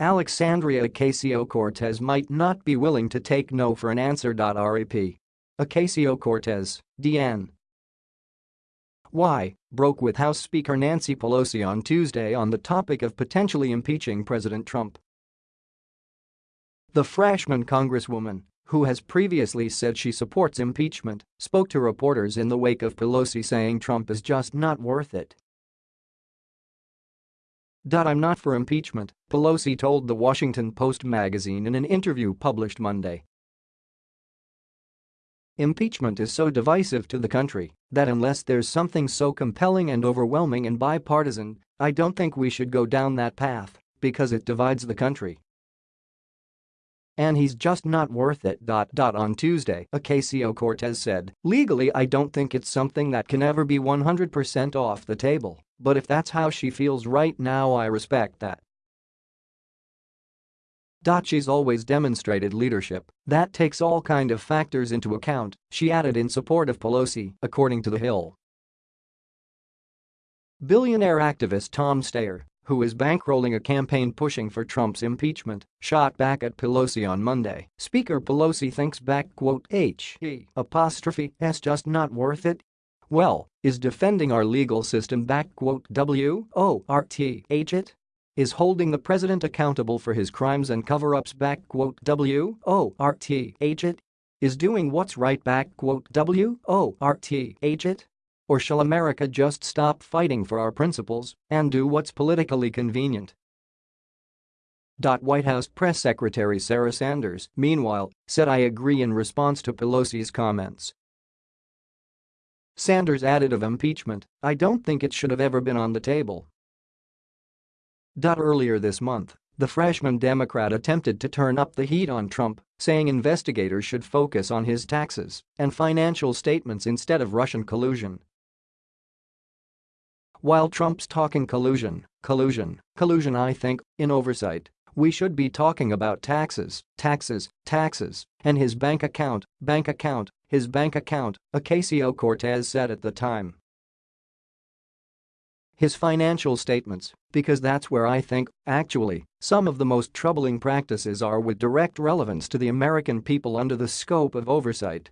Alexandria Ocasio-Cortez might not be willing to take no for an answer. REP. Ocasio-Cortez, DN. Why, broke with House Speaker Nancy Pelosi on Tuesday on the topic of potentially impeaching President Trump. The freshman congresswoman, who has previously said she supports impeachment, spoke to reporters in the wake of Pelosi saying Trump is just not worth it. I'm not for impeachment, Pelosi told the Washington Post magazine in an interview published Monday. Impeachment is so divisive to the country that unless there's something so compelling and overwhelming and bipartisan, I don't think we should go down that path because it divides the country. And he's just not worth it. On Tuesday, Ocasio-Cortez said, legally I don't think it's something that can ever be 100% off the table, but if that's how she feels right now I respect that. She's always demonstrated leadership that takes all kind of factors into account, she added in support of Pelosi, according to The Hill. Billionaire activist Tom Steyer, who is bankrolling a campaign pushing for Trump's impeachment, shot back at Pelosi on Monday. Speaker Pelosi thinks back quote H apostrophe s just not worth it. Well, is defending our legal system back quote W O R T H it? is holding the president accountable for his crimes and cover-ups back quote W-O-R-T-H it is doing what's right back quote W-O-R-T-H it or shall America just stop fighting for our principles and do what's politically convenient? White House Press Secretary Sarah Sanders, meanwhile, said I agree in response to Pelosi's comments. Sanders added of impeachment, I don't think it should have ever been on the table Earlier this month, the freshman Democrat attempted to turn up the heat on Trump, saying investigators should focus on his taxes and financial statements instead of Russian collusion. While Trump's talking collusion, collusion, collusion I think, in oversight, we should be talking about taxes, taxes, taxes, and his bank account, bank account, his bank account, Ocasio-Cortez said at the time his financial statements, because that's where I think, actually, some of the most troubling practices are with direct relevance to the American people under the scope of oversight.